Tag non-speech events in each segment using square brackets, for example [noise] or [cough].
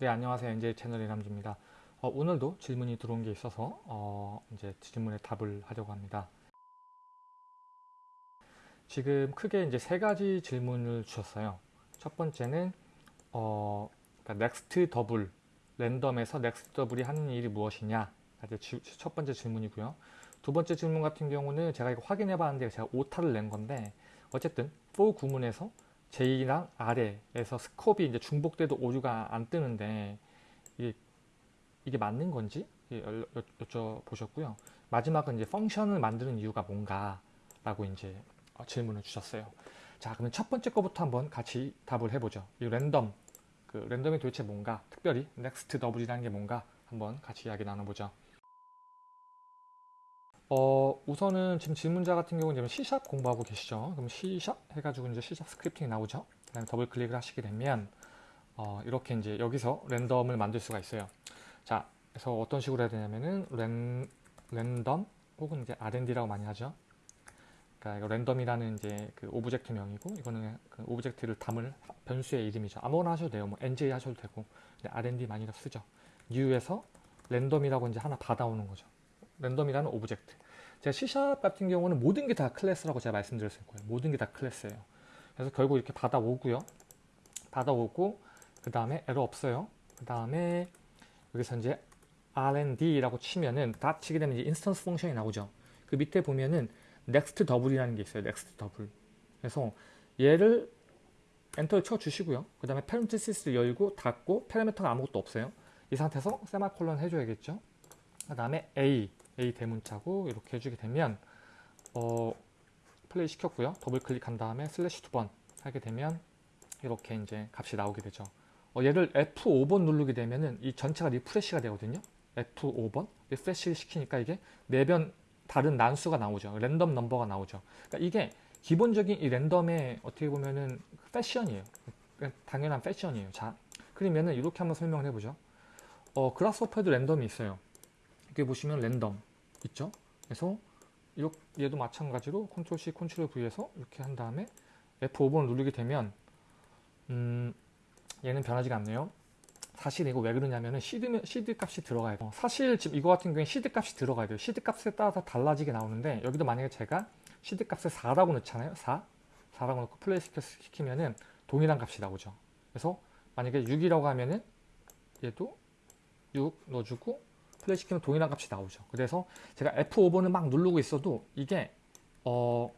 네 안녕하세요 NJ 채널 이남주입니다. 어, 오늘도 질문이 들어온 게 있어서 어, 이제 질문에 답을 하려고 합니다. 지금 크게 이제 세 가지 질문을 주셨어요. 첫 번째는 어, 그러니까 next double random에서 next double이 하는 일이 무엇이냐 지, 첫 번째 질문이고요. 두 번째 질문 같은 경우는 제가 이거 확인해 봤는데 제가 오타를 낸 건데 어쨌든 for 구문에서 J랑 아래에서 scope이 이제 중복돼도 오류가 안 뜨는데 이게, 이게 맞는 건지 여쭤보셨고요. 마지막은 이제 function을 만드는 이유가 뭔가 라고 이제 질문을 주셨어요. 자 그러면 첫 번째 거부터 한번 같이 답을 해보죠. 이 랜덤 그 random이 도대체 뭔가 특별히 next double이라는 게 뭔가 한번 같이 이야기 나눠보죠. 어, 우선은 지금 질문자 같은 경우는 지금 C샵 공부하고 계시죠. 그럼 C샵 해가지고 이제 C샵 스크립팅이 나오죠. 그 다음에 더블 클릭을 하시게 되면, 어, 이렇게 이제 여기서 random을 만들 수가 있어요. 자, 그래서 어떤 식으로 해야 되냐면은, ran, random, 혹은 이제 RND라고 많이 하죠. 그러니까 이거 random이라는 이제 그 object 명이고, 이거는 그 object를 담을 변수의 이름이죠. 아무거나 하셔도 돼요. 뭐 NJ 하셔도 되고, RND 많이 쓰죠. New에서 random이라고 이제 하나 받아오는 거죠. random이라는 object. 제가 C샵 같은 경우는 모든 게 다 클래스라고 제가 말씀드렸을 거예요. 모든 게 다 클래스예요. 그래서 결국 이렇게 받아오고요. 받아오고 그 다음에 에러 없어요. 그 다음에 여기서 이제 RND라고 치면은 dot 치게 되면 이제 instance function이 나오죠. 그 밑에 보면은 next double이라는 게 있어요. next double. 그래서 얘를 enter를 쳐 주시고요. 그 다음에 parenthesis를 열고 닫고 파라미터가 아무것도 없어요. 이 상태에서 세미콜론 해줘야겠죠. 그 다음에 A A 대문자고 이렇게 해주게 되면 어, 플레이 시켰고요. 더블 클릭한 다음에 슬래시 두 번 하게 되면 이렇게 이제 값이 나오게 되죠. 어, 얘를 F5번 누르게 되면은 이 전체가 refresh가 되거든요. F5번 refresh 시키니까 이게 매번 다른 난수가 나오죠. random number가 나오죠. 그러니까 이게 기본적인 이 random의 어떻게 보면은 패션이에요. 당연한 패션이에요. 자, 그러면은 이렇게 한번 설명을 해보죠. 어, Grasshopper에도 random이 있어요. 여기 보시면 랜덤 있죠? 그래서 얘도 마찬가지로 control C, control V해서 이렇게 한 다음에 F5번을 누르게 되면 음, 얘는 변하지가 않네요. 사실 이거 왜 그러냐면은 seed, seed 값이 들어가야 돼요. 사실 지금 이거 같은 경우에 시드 값이 들어가야 돼요. 시드 값에 따라서 달라지게 나오는데 여기도 만약에 제가 시드 값을 4라고 넣잖아요. 4. 4라고 넣고 플레이 시키면은 동일한 값이 나오죠. 그래서 만약에 6이라고 하면은 얘도 6 넣어주고 플레이 시키면 동일한 값이 나오죠. 그래서 제가 F5번을 막 누르고 있어도 이게 어,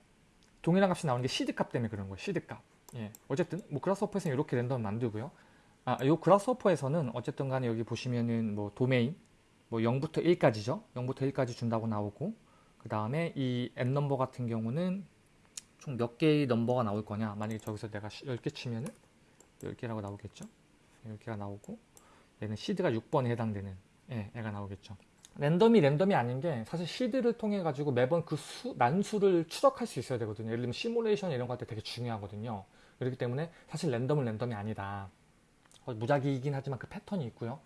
동일한 값이 나오는 게 시드 값 때문에 그런 거예요. 시드 값. 예. 어쨌든 뭐 Grasshopper에서는 이렇게 랜덤 만들고요. 아, 요 Grasshopper에서는 어쨌든 간에 여기 보시면은 뭐 도메인 뭐 0부터 1까지죠. 0부터 1까지 준다고 나오고 그 다음에 이 n number 같은 경우는 총 몇 개의 넘버가 나올 거냐. 만약에 저기서 내가 10개 치면은 10개라고 나오겠죠. 10개가 나오고 얘는 시드가 6번에 해당되는 예, 애가 나오겠죠. 랜덤이 랜덤이 아닌 게 사실 시드를 통해 가지고 매번 그 수, 난수를 추적할 수 있어야 되거든요. 예를 들면 시뮬레이션 이런 때 되게 중요하거든요. 그렇기 때문에 사실 랜덤은 랜덤이 아니다. 어, 무작위이긴 하지만 그 패턴이 있고요.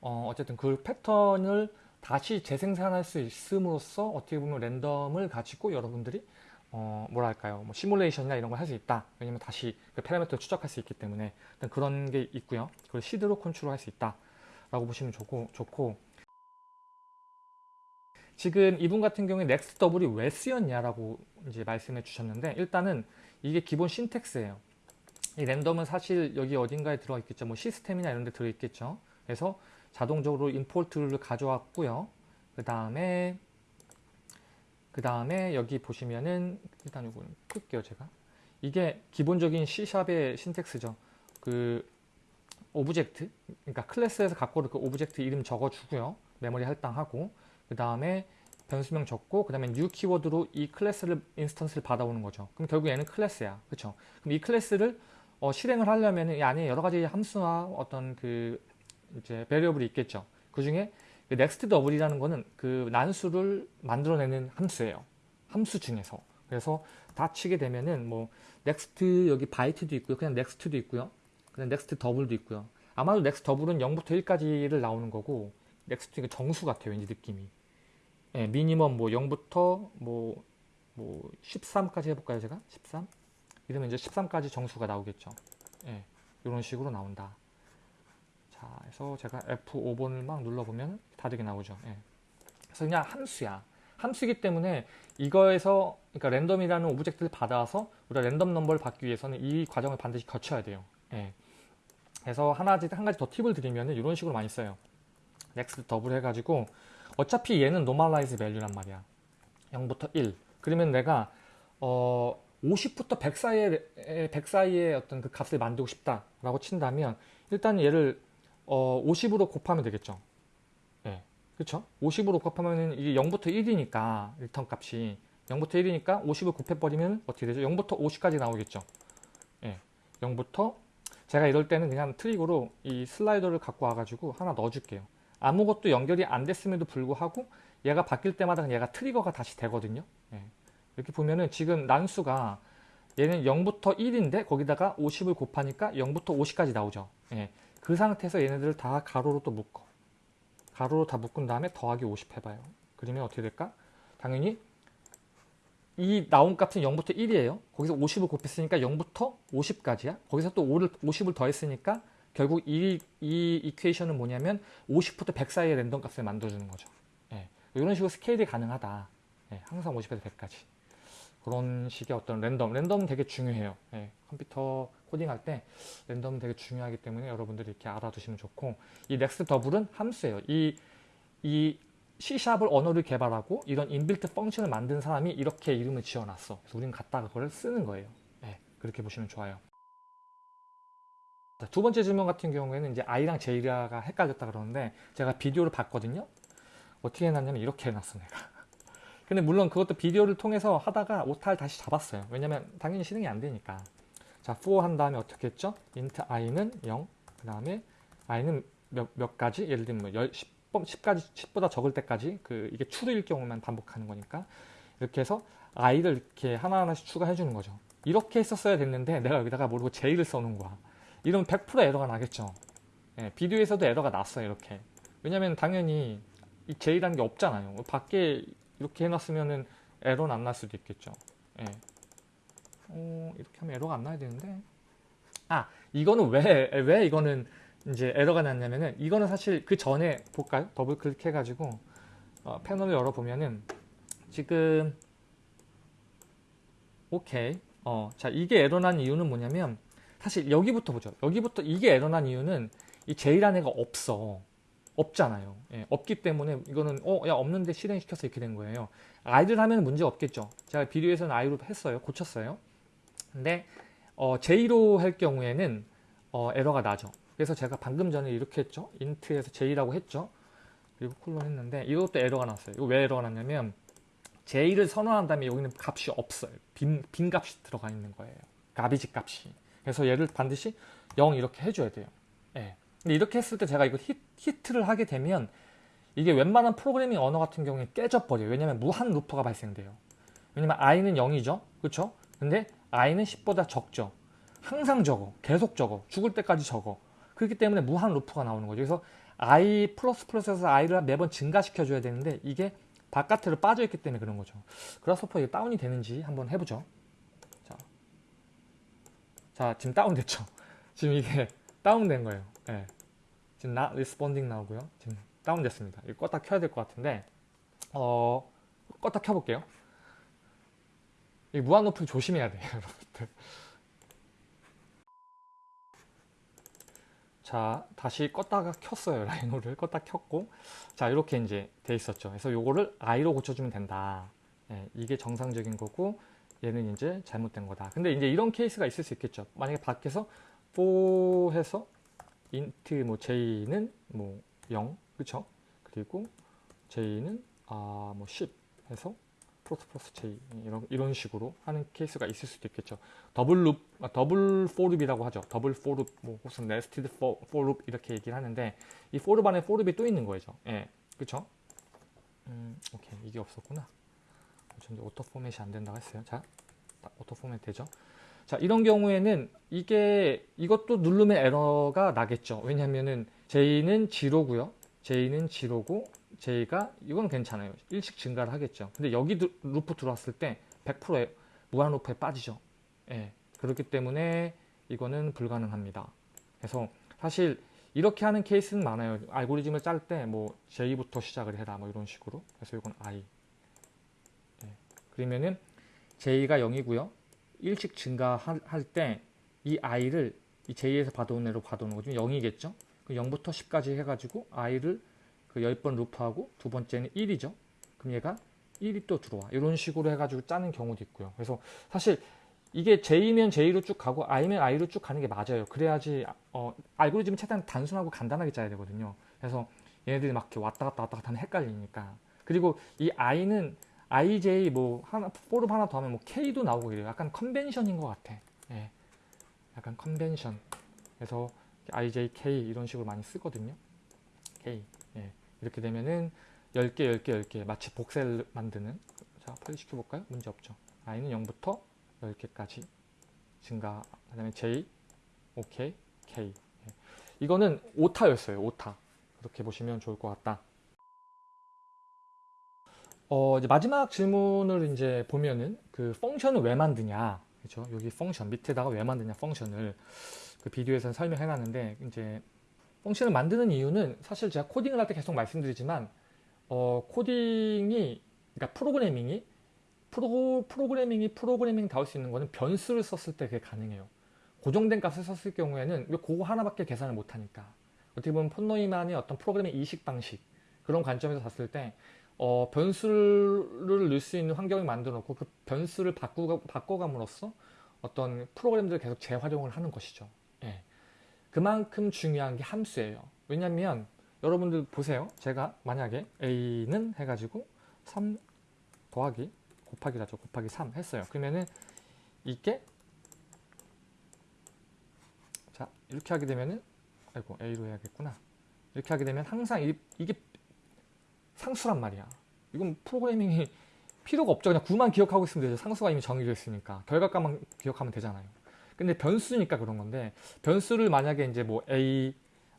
어, 어쨌든 그 패턴을 다시 재생산할 수 있음으로써 어떻게 보면 랜덤을 가지고 여러분들이 어, 뭐랄까요. 뭐 시뮬레이션이나 이런 걸 할 수 있다. 왜냐면 다시 그 파라미터를 추적할 수 있기 때문에 그런 게 있고요. 그걸 seed로 컨트롤 할 수 있다. 라고 보시면 좋고, 좋고 지금 이분 같은 경우에 next double이 왜 쓰였냐라고 이제 말씀해 주셨는데 일단은 이게 기본 syntax예요. 이 random은 사실 여기 어딘가에 들어 있겠죠. 뭐 시스템이나 이런 데 들어 있겠죠. 그래서 자동적으로 import를 가져왔고요. 그 다음에 그 다음에 여기 보시면은 일단 이거 끌게요 제가 이게 기본적인 C샵의 신텍스죠. 그 object 그러니까 클래스에서 갖고 올 그 object 이름 적어주고요. 메모리 할당하고 그 다음에 변수명 적고 그 다음에 new 키워드로 이 클래스를 instance를 받아오는 거죠. 그럼 결국 얘는 클래스야. 그쵸? 그럼 이 클래스를 어, 실행을 하려면 이 안에 여러 가지 함수나 어떤 그 이제 variable이 있겠죠. 그 중에 그 next double이라는 거는 그 난수를 만들어내는 함수예요. 함수 중에서. 그래서 다 치게 되면은 뭐 next 여기 바이트도 있고요. 그냥 next도 있고요 next double도 있고요. 아마도 next double은 0부터 1까지를 나오는 거고 next 정수 같아요. 왠지 느낌이. 예, minimum 뭐 0부터 뭐, 뭐 13까지 해볼까요 제가? 13? 이러면 이제 13까지 정수가 나오겠죠. 예, 이런 식으로 나온다. 자, 자, 그래서 제가 F5번을 막 눌러보면 다르게 나오죠. 예. 그래서 그냥 함수야. 함수이기 때문에 이거에서 그러니까 랜덤이라는 object를 받아서 우리가 랜덤 넘버를 받기 위해서는 이 과정을 반드시 거쳐야 돼요. 예. 그래서 하나, 한 가지 더 팁을 드리면 이런 식으로 많이 써요. next double 해가지고 어차피 얘는 normalize value란 말이야. 0부터 1. 그러면 내가 어 50부터 100 사이에 100 사이에 어떤 그 값을 만들고 싶다라고 친다면 일단 얘를 어 50으로 곱하면 되겠죠. 예. 그렇죠? 50으로 곱하면 이게 0부터 1이니까 리턴 값이 0부터 1이니까 50을 곱해 버리면 어떻게 되죠? 0부터 50까지 나오겠죠. 예. 0부터 제가 이럴 때는 그냥 트릭으로 이 슬라이더를 갖고 와가지고 하나 넣어줄게요. 아무것도 연결이 안 됐음에도 불구하고 얘가 바뀔 때마다 얘가 트리거가 다시 되거든요. 예. 이렇게 보면은 지금 난수가 얘는 0부터 1인데 거기다가 50을 곱하니까 0부터 50까지 나오죠. 예. 그 상태에서 얘네들을 다 가로로 또 묶어. 가로로 다 묶은 다음에 더하기 50 해봐요. 그러면 어떻게 될까? 당연히 이 나온 값은 0부터 1이에요. 거기서 50을 곱했으니까 0부터 50까지야. 거기서 또 5를, 50을 더했으니까 결국 이, 이 이퀘이션은 뭐냐면 50부터 100 사이의 랜덤 값을 만들어주는 거죠. 예. 이런 식으로 스케일이 가능하다. 예. 항상 50에서 100까지. 그런 식의 어떤 랜덤. 랜덤은 되게 중요해요. 예. 컴퓨터 코딩할 때 랜덤은 되게 중요하기 때문에 여러분들이 이렇게 알아두시면 좋고 이 next double은 함수예요. 이, 이 C샵을 언어를 개발하고 이런 in-built function을 만든 사람이 이렇게 이름을 지어놨어. 그래서 우리는 갖다가 그걸 쓰는 거예요. 예. 그렇게 보시면 좋아요. 자, 두 번째 질문 같은 경우에는 이제 I랑 J가 헷갈렸다 그러는데 제가 비디오를 봤거든요. 어떻게 해놨냐면 이렇게 해놨어 내가. [laughs] 근데 물론 그것도 비디오를 통해서 하다가 오타를 다시 잡았어요. 왜냐면 당연히 실행이 안 되니까. 자, for 한 다음에 어떻게 했죠? int i는 0, 그 다음에 i는 몇, 몇 가지? 예를 들면 뭐 10, 10까지, 10보다 적을 때까지 그 이게 true일 경우만 반복하는 거니까 이렇게 해서 i를 이렇게 하나하나씩 추가해 주는 거죠. 이렇게 했었어야 됐는데 내가 여기다가 모르고 j를 써놓은 거야. 이러면 100% 에러가 나겠죠. 예, 비디오에서도 에러가 났어요, 이렇게. 왜냐면 당연히 이 j라는 게 없잖아요. 밖에 이렇게 해놨으면은 에러는 안 날 수도 있겠죠. 예. 어, 이렇게 하면 에러가 안 나야 되는데. 아, 이거는 왜, 왜 이거는 이제 에러가 났냐면은, 이거는 사실 그 전에 볼까요? 더블 클릭해 가지고, 어, 패널을 열어 보면은, 지금, 오케이. 어, 자, 이게 에러 난 이유는 뭐냐면, 사실 여기부터 보죠. 여기부터 이게 에러 난 이유는 이 J라는 애가 없어. 없잖아요. 예, 없기 때문에 이거는 어, 야 없는데 실행시켜서 이렇게 된 거예요. I를 하면 문제 없겠죠. 제가 비디오에서는 I로 했어요. 고쳤어요. 근데 어, J로 할 경우에는 어, 에러가 나죠. 그래서 제가 방금 전에 이렇게 했죠. int에서 J라고 했죠. 그리고 콜론 했는데 이것도 에러가 났어요. 이거 왜 에러가 났냐면 J를 선언한 다음에 여기는 값이 없어요. 빈, 빈 값이 들어가 있는 거예요. garbage 값이. 그래서 얘를 반드시 0 이렇게 해줘야 돼요. 예. 근데 이렇게 했을 때 제가 이거 히트, 를 하게 되면 이게 웬만한 프로그래밍 언어 같은 경우에 깨져버려요. 왜냐면 무한 루프가 발생돼요. 왜냐면 i는 0이죠. 그렇죠? 근데 i는 10보다 적죠. 항상 적어. 계속 적어. 죽을 때까지 적어. 그렇기 때문에 무한 루프가 나오는 거죠. 그래서 i 플러스 플러스에서 i를 매번 증가시켜줘야 되는데 이게 바깥으로 빠져있기 때문에 그런 거죠. Grasshopper 이게 다운이 되는지 한번 해보죠. 자, 자 지금 다운됐죠. [laughs] 지금 이게 다운된 거예요. 네. 지금 not responding 나오고요. 지금 다운됐습니다. 이거 껐다 켜야 될 것 같은데 어 껐다 켜볼게요. 이 무한 루프 조심해야 돼요, [laughs] 여러분들. 자, 다시 껐다가 켰어요. [laughs] 라이노를 껐다 켰고 자, 이렇게 이제 돼 있었죠. 그래서 요거를 i로 고쳐주면 된다. 네, 이게 정상적인 거고 얘는 이제 잘못된 거다. 근데 이제 이런 케이스가 있을 수 있겠죠. 만약에 밖에서 for 해서 int 뭐 j는 뭐 0, 그쵸? 그리고 j는 아뭐 10 해서 플러스 플러스 j 이런 이런 식으로 하는 케이스가 있을 수도 있겠죠. double loop, 아, double for loop이라고 하죠. double for loop, 뭐 혹은 nested for loop 이렇게 얘기를 하는데 이 for loop 안에 for loop이 또 있는 거죠. 예, 그쵸? 음, 오케이 이게 없었구나. 전에 auto format이 안 된다고 했어요. 자, auto format 되죠? 자, 이런 경우에는 이게 이것도 누르면 에러가 나겠죠. 왜냐면은 J는 zero고요. J는 zero고 J가 이건 괜찮아요. 일씩 증가를 하겠죠. 근데 여기 루프 들어왔을 때 100%의 무한 루프에 빠지죠. 예. 그렇기 때문에 이거는 불가능합니다. 그래서 사실 이렇게 하는 케이스는 많아요. 알고리즘을 짤 때 뭐 J부터 시작을 해라 뭐 이런 식으로. 그래서 이건 I. 예. 그러면은 J가 0이고요. 1씩 증가할 때 이 I를 이 J에서 받아온 애로 받아오는 거죠. 0이겠죠. 그 0부터 10까지 해가지고 I를 그 10번 루프하고 두 번째는 1이죠. 그럼 얘가 1이 또 들어와. 이런 식으로 해가지고 짜는 경우도 있고요. 그래서 사실 이게 J면 J로 쭉 가고 I면 I로 쭉 가는 게 맞아요. 그래야지 어, 알고리즘은 최대한 단순하고 간단하게 짜야 되거든요. 그래서 얘네들이 막 이렇게 왔다 갔다 왔다 갔다 하면 헷갈리니까. 그리고 이 I는 IJ 뭐 하나 포름 하나 더 하면 뭐 K도 나오고 이래요. 약간 컨벤션인 것 같아. 예. 약간 컨벤션. 그래서 IJ, K 이런 식으로 많이 쓰거든요. K. 예. 이렇게 되면은 10개, 10개, 10개 마치 복셀 만드는 자, 빨리 시켜볼까요? 문제 없죠. I는 0부터 10개까지 증가 그 다음에 J, OK, K 예. 이거는 오타였어요. 오타 그렇게 보시면 좋을 것 같다. 어, 이제 마지막 질문을 이제 보면은 그 펑션을 왜 만드냐 그렇죠? 여기 펑션 밑에다가 왜 만드냐 펑션을 그 비디오에서는 설명해 놨는데 이제 펑션을 만드는 이유는 사실 제가 코딩을 할 때 계속 말씀드리지만 어, 코딩이 그러니까 프로그래밍이 프로, 프로그래밍이 프로그래밍 다울 수 있는 거는 변수를 썼을 때 그게 가능해요. 고정된 값을 썼을 경우에는 왜 그거 하나밖에 계산을 못하니까. 어떻게 보면 폰노이만의 어떤 프로그래밍 이식 방식 그런 관점에서 봤을 때 어, 변수를 넣을 수 있는 환경을 만들어 놓고 그 변수를 바꾸가, 바꿔감으로써 어떤 프로그램들을 계속 재활용을 하는 것이죠. 예. 그만큼 중요한 게 함수예요. 왜냐면 여러분들 보세요. 제가 만약에 a는 해가지고 3 더하기 곱하기라죠. 곱하기 3 했어요. 그러면은 이게 자 이렇게 하게 되면은 아이고 a로 해야겠구나. 이렇게 하게 되면 항상 이, 이게 상수란 말이야. 이건 프로그래밍이 필요가 없죠. 그냥 구만 기억하고 있으면 되죠. 상수가 이미 정해져 있으니까. 결과값만 기억하면 되잖아요. 근데 변수니까 그런 건데 변수를 만약에 이제 뭐 a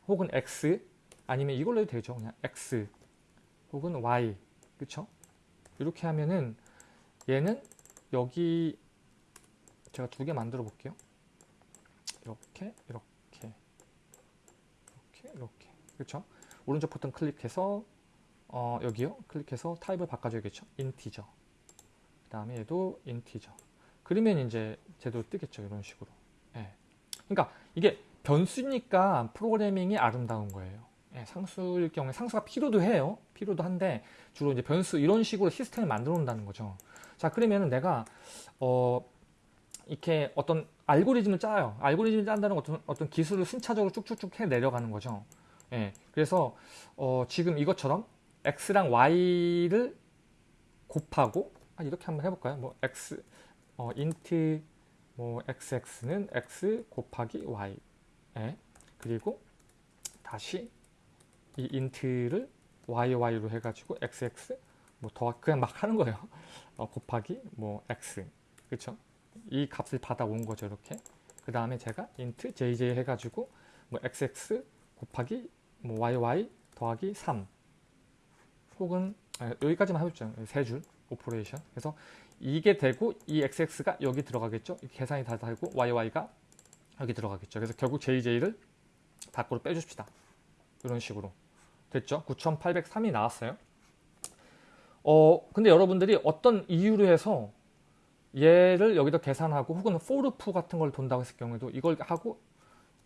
혹은 x 아니면 이걸로 해도 되죠. 그냥 x 혹은 y 그쵸? 이렇게 하면은 얘는 여기 제가 두 개 만들어 볼게요. 이렇게 이렇게 이렇게 이렇게 그렇죠? 오른쪽 버튼 클릭해서 어, 여기요 클릭해서 타입을 바꿔줘야겠죠. 인티저 그 다음에 얘도 인티저 그러면 이제 제도 뜨겠죠. 이런 식으로 예. 그러니까 이게 변수니까 프로그래밍이 아름다운 거예요. 예, 상수일 경우에 상수가 필요도 해요. 필요도 한데 주로 이제 변수 이런 식으로 시스템을 만들어 놓는다는 거죠. 자 그러면 내가 어 이렇게 어떤 알고리즘을 짜요. 알고리즘을 짠다는 어떤 어떤 기술을 순차적으로 쭉쭉쭉 해 내려가는 거죠. 예, 그래서 어 지금 이것처럼 x랑 y를 곱하고 아, 이렇게 한번 해볼까요? 뭐 x 어 int 뭐 xx는 x 곱하기 y 예, 그리고 다시 이 int를 yy,로 해가지고 xx 뭐더 그냥 막 하는 거예요. [laughs] 어, 곱하기 뭐 x 그렇죠? 이 값을 받아온 거죠 이렇게. 그 다음에 제가 int jj 해가지고 뭐 xx 곱하기 뭐 yy 더하기 3 혹은 아, 여기까지만 해보죠. 세 줄 operation. 그래서 이게 되고 이 xx가 여기 들어가겠죠. 계산이 다 되고 yy가 여기 들어가겠죠. 그래서 결국 jj를 밖으로 빼줍시다. 이런 식으로 됐죠. 9803이 나왔어요. 어 근데 여러분들이 어떤 이유로 해서 얘를 여기다 계산하고 혹은 포르프 같은 걸 돈다고 했을 경우에도 이걸 하고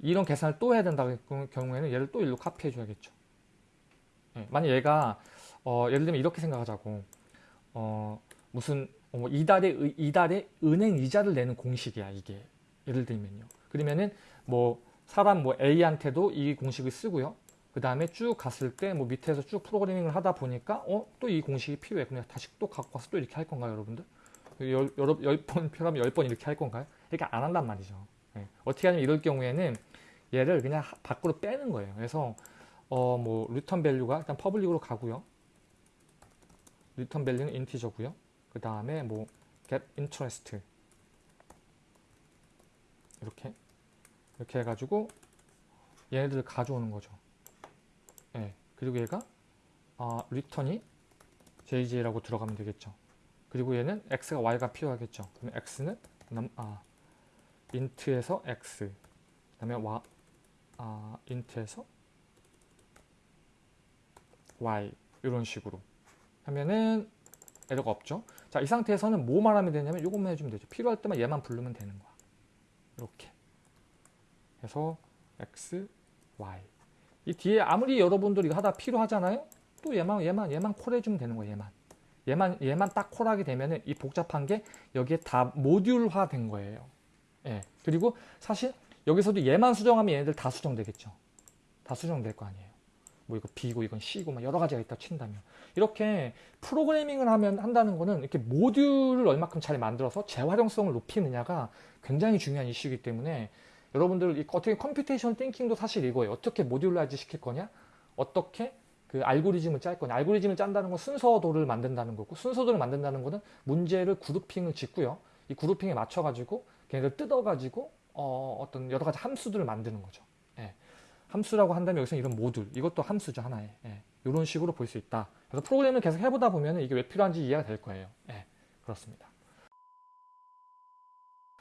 이런 계산을 또 해야 된다고 경우에는 얘를 또 일로 카피해 줘야겠죠. 예, 만약 얘가 어, 예를 들면 이렇게 생각하자고 어, 무슨 어, 뭐 이달에 이달에 은행 이자를 내는 공식이야 이게 예를 들면요. 그러면은 뭐 사람 뭐 A한테도 이 공식을 쓰고요. 그 다음에 쭉 갔을 때 뭐 밑에서 쭉 프로그래밍을 하다 보니까 어 또 이 공식이 필요해. 그냥 다시 또 갖고 와서 또 이렇게 할 건가요, 여러분들? 열, 여러 열번 필요하면 [laughs] 열 번 이렇게 할 건가요? 이렇게 안 한단 말이죠. 네. 어떻게 하냐면 이럴 경우에는 얘를 그냥 밖으로 빼는 거예요. 그래서 어 뭐 return value가 일단 public으로 가고요. return value는 integer고요. 그 다음에 뭐 get interest 이렇게 이렇게 해가지고 얘네들을 가져오는 거죠. 예. 그리고 얘가 아, 리턴이 jj라고 들어가면 되겠죠. 그리고 얘는 x가 y가 필요하겠죠. 그럼 x는 남, 아, int에서 x 그 다음에 와, 아, int에서 y 이런 식으로 하면은 에러가 없죠. 자, 이 상태에서는 뭐 말하면 되냐면 이것만 해주면 되죠. 필요할 때만 얘만 부르면 되는 거야. 이렇게. 그래서 x, y. 이 뒤에 아무리 여러분들이 하다 필요하잖아요. 또 얘만 얘만 얘만 콜해주면 되는 거예요. 얘만. 얘만 얘만 딱 콜하게 되면은 이 복잡한 게 여기에 다 모듈화 된 거예요. 예. 그리고 사실 여기서도 얘만 수정하면 얘네들 다 수정되겠죠. 다 수정될 거 아니에요. 뭐 이거 B고 이건 C고 막 여러 가지가 있다 친다면 이렇게 프로그래밍을 하면 한다는 거는 이렇게 모듈을 얼마큼 잘 만들어서 재활용성을 높이느냐가 굉장히 중요한 이슈이기 때문에 여러분들 이 어떻게 computation thinking도 사실 이거예요. 어떻게 modularize 시킬 거냐? 어떻게 그 알고리즘을 짤 거냐? 알고리즘을 짠다는 건 순서도를 만든다는 거고 순서도를 만든다는 거는 문제를 grouping을 짓고요. 이 grouping에 맞춰 가지고 걔네를 뜯어 가지고 어, 어떤 여러 가지 함수들을 만드는 거죠. 예. 함수라고 한다면 여기서 이런 모듈 이것도 함수죠 하나의 예. 이런 식으로 볼 수 있다. 그래서 프로그램을 계속 해보다 보면 이게 왜 필요한지 이해가 될 거예요. 예. 그렇습니다.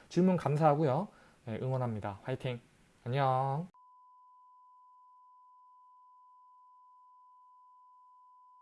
질문 감사하고요. 예, 응원합니다. 화이팅. 안녕.